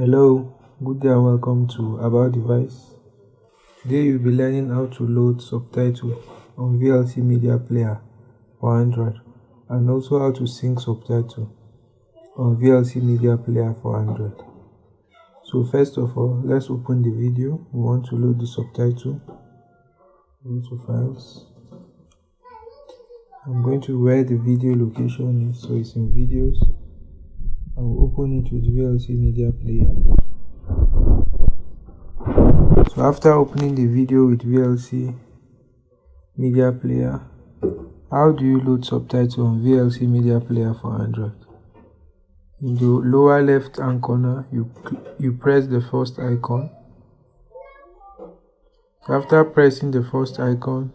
Hello, good day and welcome to About Device. Today you'll be learning how to load subtitle on VLC Media Player for Android and also how to sync subtitle on VLC Media Player for Android. So first of all, let's open the video. We want to load the subtitle. Go to Files. I'm going to where the video location is, so it's in Videos. Open it with VLC Media Player. So after opening the video with VLC Media Player, how do you load subtitle on VLC Media Player for Android? In the lower left hand corner, you, you press the first icon. After pressing the first icon,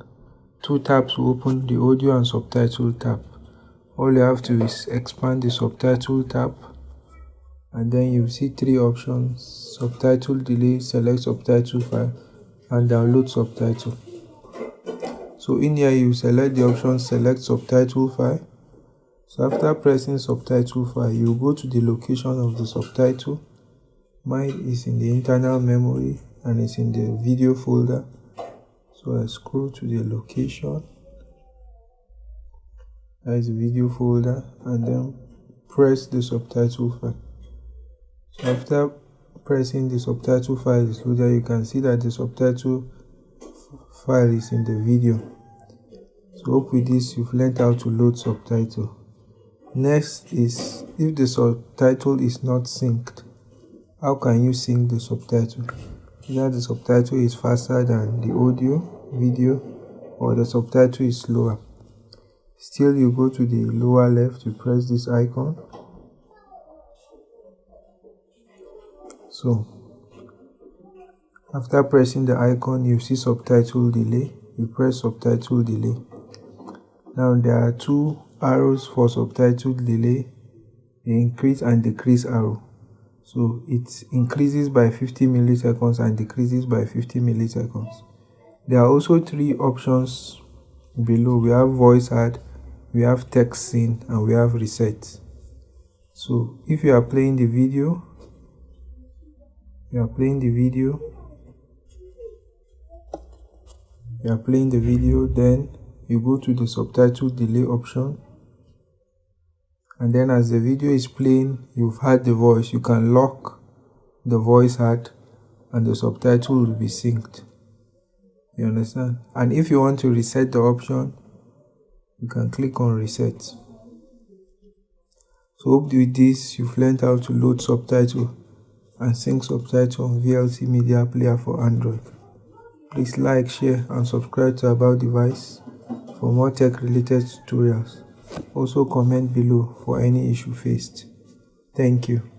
two tabs will open the audio and subtitle tab. All you have to do is expand the subtitle tab and then you see three options. Subtitle delay select subtitle file and download subtitle. So in here you select the option select subtitle file. So after pressing subtitle file you go to the location of the subtitle. Mine is in the internal memory and it's in the video folder. So i scroll to the location. That is the video folder and then press the subtitle file after pressing the subtitle file is loaded you can see that the subtitle file is in the video. So hope with this you've learned how to load subtitle. Next is if the subtitle is not synced how can you sync the subtitle? Either the subtitle is faster than the audio video or the subtitle is slower. Still you go to the lower left you press this icon so after pressing the icon you see subtitle delay. You press subtitle delay. Now there are two arrows for subtitle delay. The increase and decrease arrow. So it increases by 50 milliseconds and decreases by 50 milliseconds. There are also three options below. We have voice add we have text seen and we have reset. So if you are playing the video you are playing the video. You are playing the video then you go to the subtitle delay option. And then as the video is playing you've heard the voice. You can lock the voice add and the subtitle will be synced. You understand? And if you want to reset the option you can click on reset. So hope with this you've learned how to load subtitle and sync subtitle on VLC Media Player for Android. Please like, share and subscribe to About Device for more tech related tutorials. Also comment below for any issue faced. Thank you.